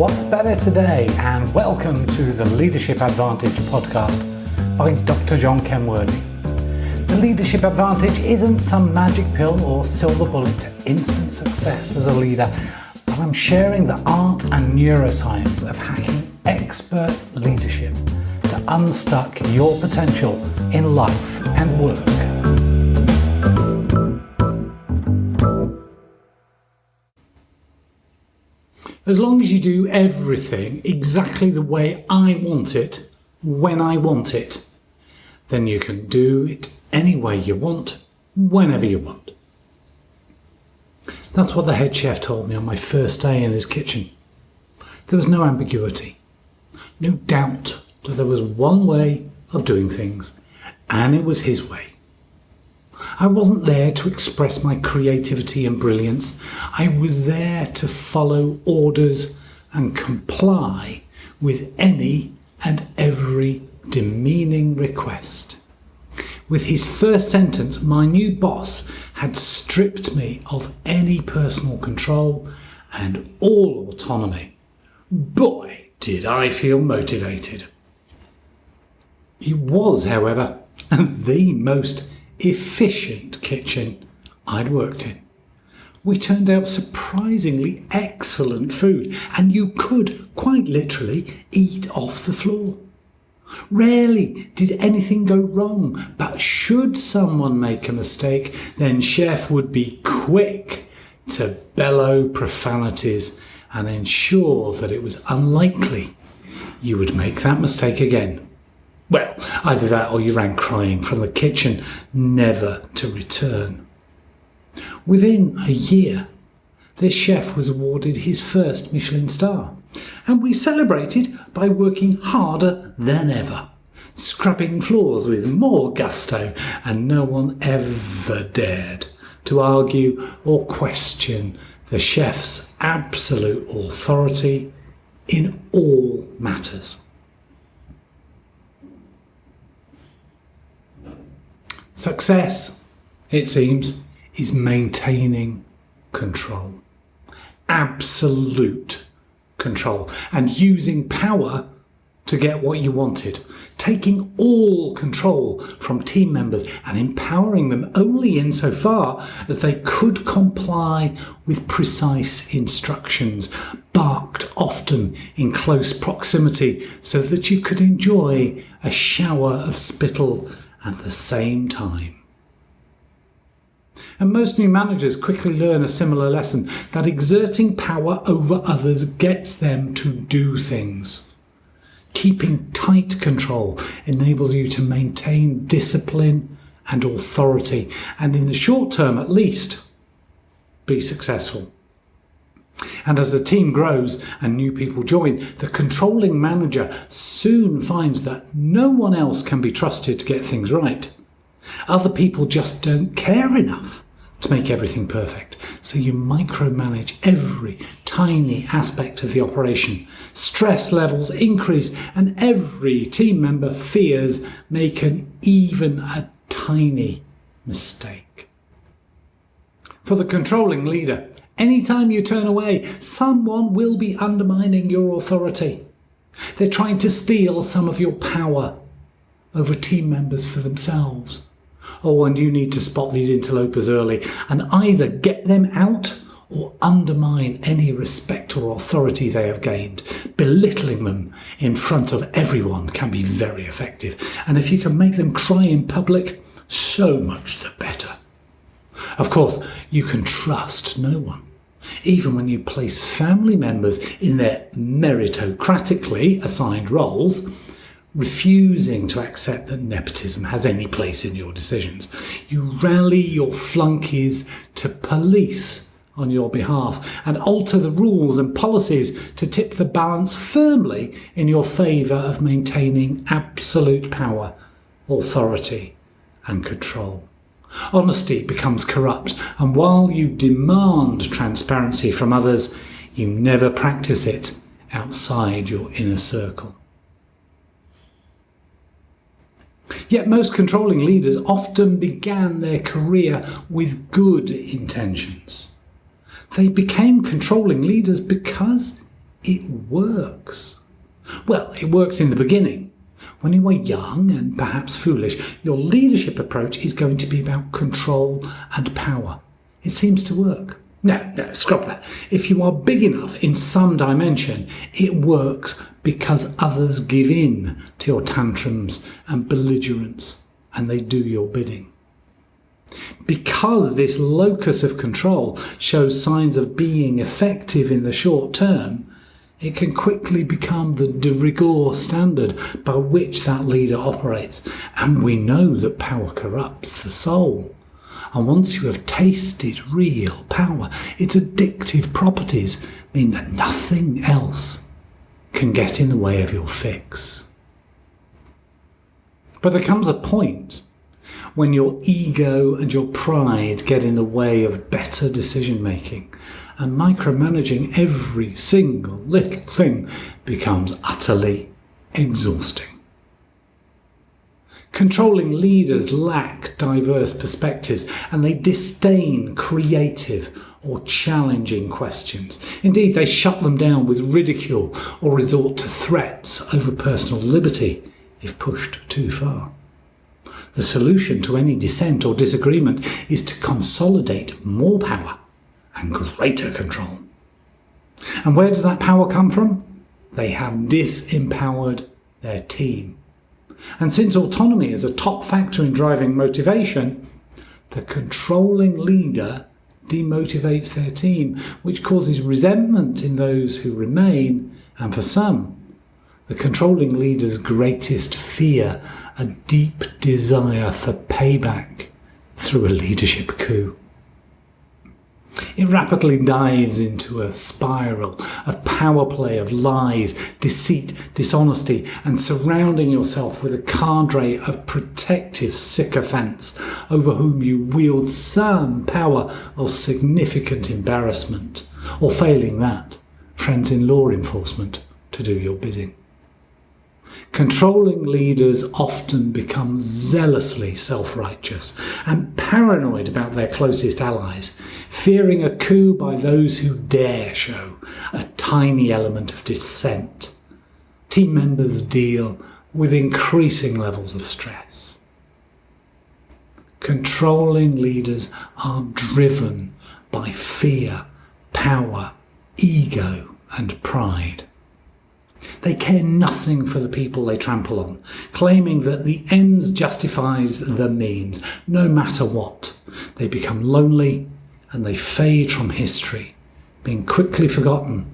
What's better today? And welcome to the Leadership Advantage podcast by Dr. John Kenworthy. The Leadership Advantage isn't some magic pill or silver bullet to instant success as a leader, but I'm sharing the art and neuroscience of hacking expert leadership to unstuck your potential in life and work. As long as you do everything exactly the way I want it, when I want it, then you can do it any way you want, whenever you want. That's what the head chef told me on my first day in his kitchen. There was no ambiguity, no doubt that there was one way of doing things, and it was his way. I wasn't there to express my creativity and brilliance. I was there to follow orders and comply with any and every demeaning request. With his first sentence, my new boss had stripped me of any personal control and all autonomy. Boy, did I feel motivated. It was, however, the most efficient kitchen I'd worked in. We turned out surprisingly excellent food, and you could quite literally eat off the floor. Rarely did anything go wrong, but should someone make a mistake, then Chef would be quick to bellow profanities and ensure that it was unlikely you would make that mistake again. Well, either that or you ran crying from the kitchen, never to return. Within a year, this chef was awarded his first Michelin star, and we celebrated by working harder than ever, scrubbing floors with more gusto, and no one ever dared to argue or question the chef's absolute authority in all matters. Success, it seems, is maintaining control. Absolute control. And using power to get what you wanted. Taking all control from team members and empowering them only insofar as they could comply with precise instructions, barked often in close proximity so that you could enjoy a shower of spittle at the same time. And most new managers quickly learn a similar lesson that exerting power over others gets them to do things. Keeping tight control enables you to maintain discipline and authority, and in the short term at least, be successful. And as the team grows and new people join, the controlling manager soon finds that no one else can be trusted to get things right. Other people just don't care enough to make everything perfect. So you micromanage every tiny aspect of the operation. Stress levels increase and every team member fears making even a tiny mistake. For the controlling leader, Anytime you turn away, someone will be undermining your authority. They're trying to steal some of your power over team members for themselves. Oh, and you need to spot these interlopers early and either get them out or undermine any respect or authority they have gained. Belittling them in front of everyone can be very effective. And if you can make them cry in public, so much the better. Of course, you can trust no one even when you place family members in their meritocratically assigned roles, refusing to accept that nepotism has any place in your decisions. You rally your flunkies to police on your behalf and alter the rules and policies to tip the balance firmly in your favour of maintaining absolute power, authority and control. Honesty becomes corrupt, and while you demand transparency from others, you never practice it outside your inner circle. Yet most controlling leaders often began their career with good intentions. They became controlling leaders because it works. Well, it works in the beginning. When you are young and perhaps foolish, your leadership approach is going to be about control and power. It seems to work. No, no, scrap that. If you are big enough in some dimension, it works because others give in to your tantrums and belligerence and they do your bidding. Because this locus of control shows signs of being effective in the short term, it can quickly become the de rigueur standard by which that leader operates. And we know that power corrupts the soul. And once you have tasted real power, its addictive properties mean that nothing else can get in the way of your fix. But there comes a point when your ego and your pride get in the way of better decision making and micromanaging every single little thing becomes utterly exhausting. Controlling leaders lack diverse perspectives and they disdain creative or challenging questions. Indeed, they shut them down with ridicule or resort to threats over personal liberty if pushed too far. The solution to any dissent or disagreement is to consolidate more power and greater control. And where does that power come from? They have disempowered their team. And since autonomy is a top factor in driving motivation, the controlling leader demotivates their team, which causes resentment in those who remain, and for some, the controlling leader's greatest fear, a deep desire for payback through a leadership coup. It rapidly dives into a spiral of power play, of lies, deceit, dishonesty, and surrounding yourself with a cadre of protective sycophants over whom you wield some power or significant embarrassment, or failing that, friends in law enforcement to do your bidding. Controlling leaders often become zealously self-righteous and paranoid about their closest allies, fearing a coup by those who dare show a tiny element of dissent. Team members deal with increasing levels of stress. Controlling leaders are driven by fear, power, ego and pride. They care nothing for the people they trample on, claiming that the ends justifies the means, no matter what. They become lonely and they fade from history, being quickly forgotten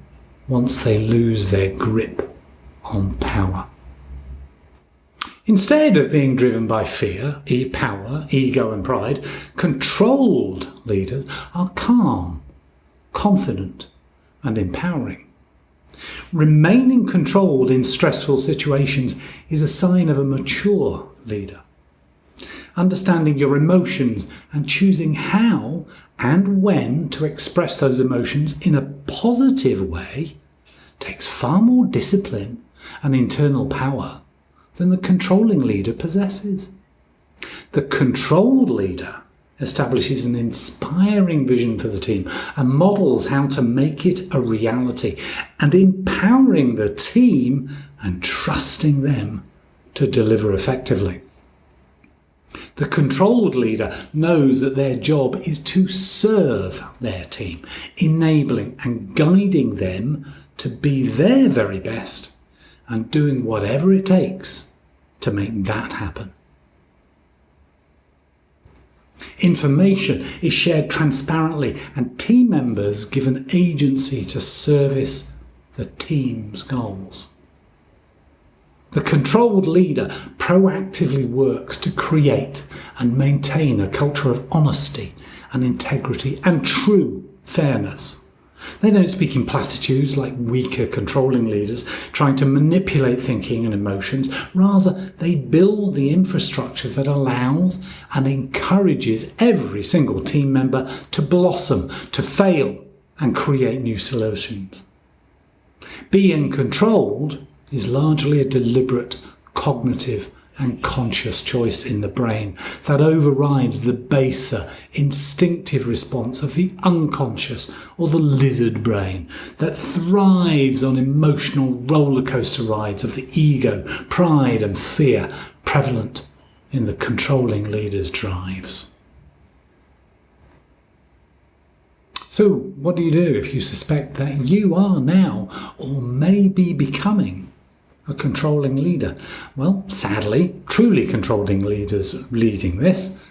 once they lose their grip on power. Instead of being driven by fear, e power, ego and pride, controlled leaders are calm, confident and empowering. Remaining controlled in stressful situations is a sign of a mature leader. Understanding your emotions and choosing how and when to express those emotions in a positive way takes far more discipline and internal power than the controlling leader possesses. The controlled leader establishes an inspiring vision for the team and models how to make it a reality and empowering the team and trusting them to deliver effectively. The controlled leader knows that their job is to serve their team, enabling and guiding them to be their very best and doing whatever it takes to make that happen. Information is shared transparently and team members given agency to service the team's goals. The controlled leader proactively works to create and maintain a culture of honesty and integrity and true fairness. They don't speak in platitudes like weaker controlling leaders trying to manipulate thinking and emotions. Rather, they build the infrastructure that allows and encourages every single team member to blossom, to fail and create new solutions. Being controlled is largely a deliberate cognitive and conscious choice in the brain that overrides the baser, instinctive response of the unconscious or the lizard brain that thrives on emotional rollercoaster rides of the ego, pride, and fear prevalent in the controlling leader's drives. So, what do you do if you suspect that you are now or may be becoming a controlling leader? Well, sadly, truly controlling leaders leading this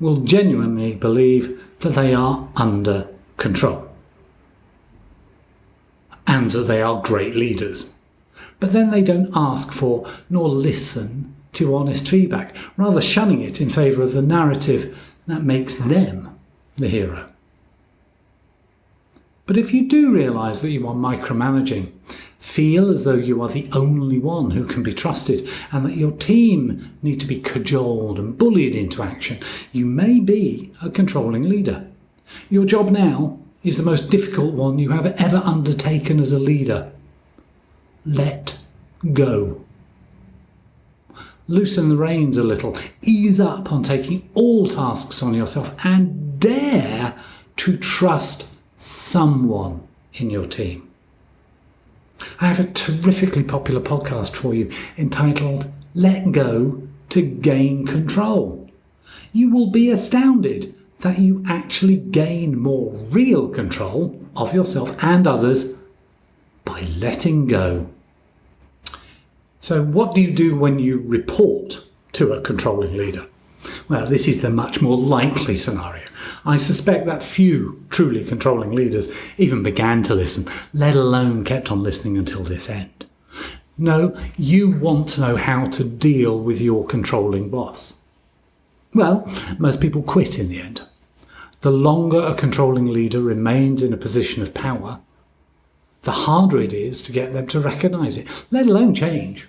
will genuinely believe that they are under control and that they are great leaders. But then they don't ask for nor listen to honest feedback, rather shunning it in favour of the narrative that makes them the hero. But if you do realise that you are micromanaging, feel as though you are the only one who can be trusted and that your team need to be cajoled and bullied into action, you may be a controlling leader. Your job now is the most difficult one you have ever undertaken as a leader. Let go. Loosen the reins a little, ease up on taking all tasks on yourself, and dare to trust someone in your team. I have a terrifically popular podcast for you entitled Let Go to Gain Control. You will be astounded that you actually gain more real control of yourself and others by letting go. So, what do you do when you report to a controlling leader? Well, this is the much more likely scenario. I suspect that few truly controlling leaders even began to listen, let alone kept on listening until this end. No, you want to know how to deal with your controlling boss. Well, most people quit in the end. The longer a controlling leader remains in a position of power, the harder it is to get them to recognise it, let alone change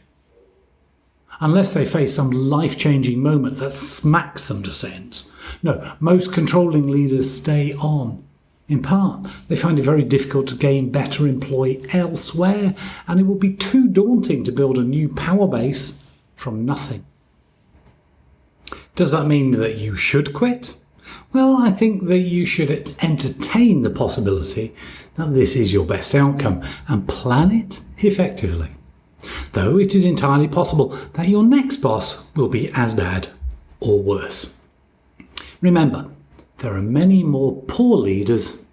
unless they face some life changing moment that smacks them to sense. No, most controlling leaders stay on. In part, they find it very difficult to gain better employ elsewhere, and it will be too daunting to build a new power base from nothing. Does that mean that you should quit? Well, I think that you should entertain the possibility that this is your best outcome and plan it effectively though it is entirely possible that your next boss will be as bad or worse. Remember, there are many more poor leaders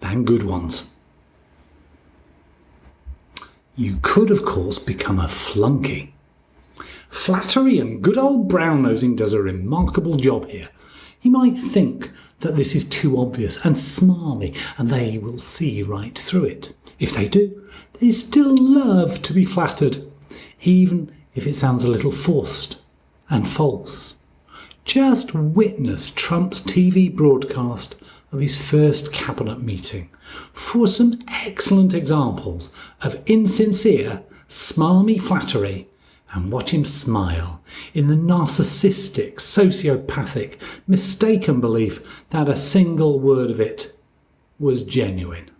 than good ones. You could, of course, become a flunky. Flattery and good old brown nosing does a remarkable job here. You might think that this is too obvious and smarmy, and they will see right through it. If they do, they still love to be flattered even if it sounds a little forced and false. Just witness Trump's TV broadcast of his first cabinet meeting for some excellent examples of insincere, smarmy flattery and watch him smile in the narcissistic, sociopathic, mistaken belief that a single word of it was genuine.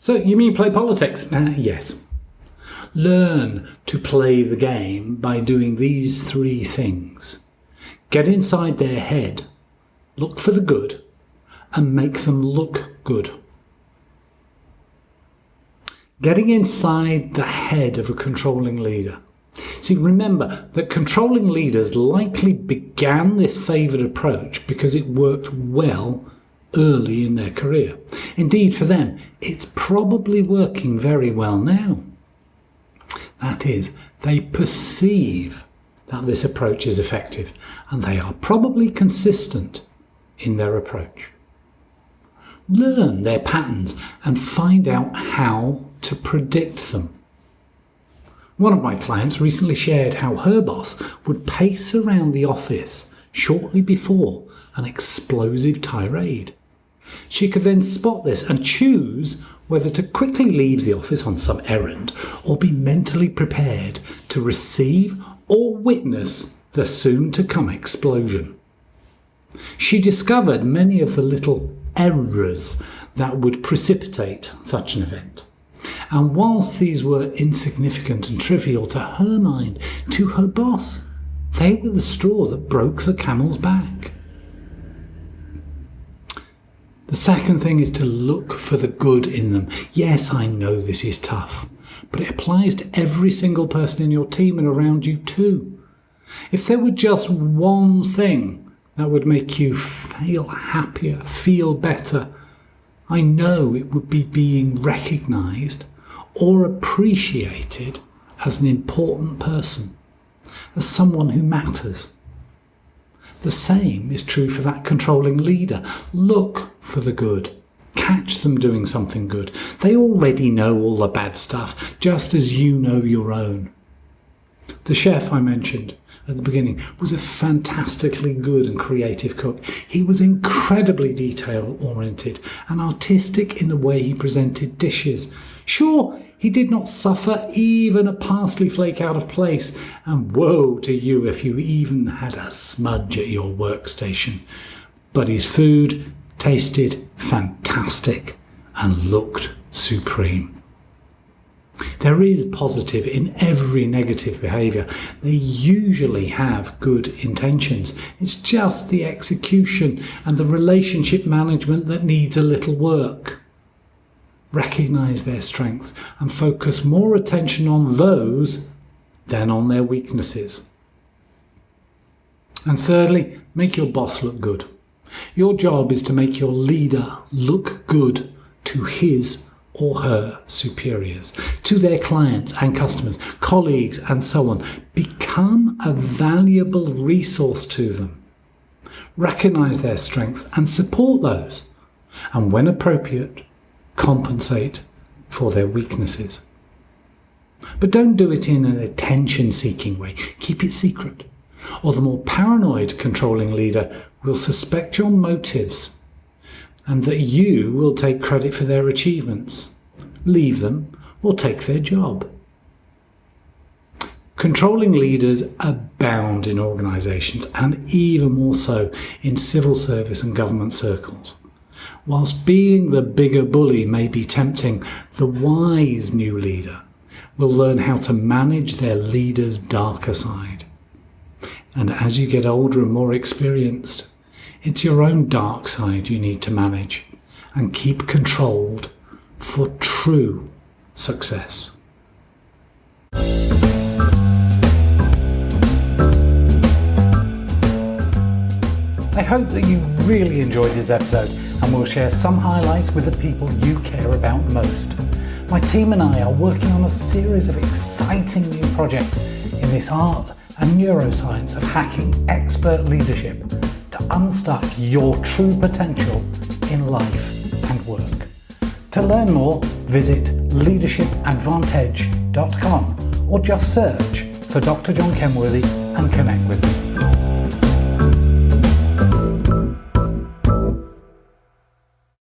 So, you mean play politics? Uh, yes. Learn to play the game by doing these three things. Get inside their head, look for the good, and make them look good. Getting inside the head of a controlling leader. See, remember that controlling leaders likely began this favoured approach because it worked well early in their career. Indeed, for them, it's probably working very well now. That is, they perceive that this approach is effective and they are probably consistent in their approach. Learn their patterns and find out how to predict them. One of my clients recently shared how her boss would pace around the office shortly before an explosive tirade. She could then spot this and choose whether to quickly leave the office on some errand or be mentally prepared to receive or witness the soon to come explosion. She discovered many of the little errors that would precipitate such an event. And whilst these were insignificant and trivial to her mind, to her boss, they were the straw that broke the camel's back. The second thing is to look for the good in them. Yes, I know this is tough, but it applies to every single person in your team and around you too. If there were just one thing that would make you feel happier, feel better, I know it would be being recognised or appreciated as an important person, as someone who matters. The same is true for that controlling leader. Look for the good. Catch them doing something good. They already know all the bad stuff, just as you know your own. The chef I mentioned at the beginning was a fantastically good and creative cook. He was incredibly detail oriented and artistic in the way he presented dishes. Sure, he did not suffer even a parsley flake out of place, and woe to you if you even had a smudge at your workstation. But his food tasted fantastic and looked supreme. There is positive in every negative behaviour. They usually have good intentions. It's just the execution and the relationship management that needs a little work. Recognise their strengths and focus more attention on those than on their weaknesses. And thirdly, make your boss look good. Your job is to make your leader look good to his or her superiors, to their clients and customers, colleagues, and so on. Become a valuable resource to them. Recognize their strengths and support those, and when appropriate, compensate for their weaknesses. But don't do it in an attention seeking way. Keep it secret. Or the more paranoid controlling leader will suspect your motives and that you will take credit for their achievements, leave them, or take their job. Controlling leaders abound in organisations and even more so in civil service and government circles. Whilst being the bigger bully may be tempting, the wise new leader will learn how to manage their leader's darker side. And as you get older and more experienced, it's your own dark side you need to manage and keep controlled for true success. I hope that you really enjoyed this episode and we'll share some highlights with the people you care about most. My team and I are working on a series of exciting new projects in this art and neuroscience of hacking expert leadership to unstuck your true potential in life and work. To learn more, visit leadershipadvantage.com or just search for Dr. John Kenworthy and connect with me.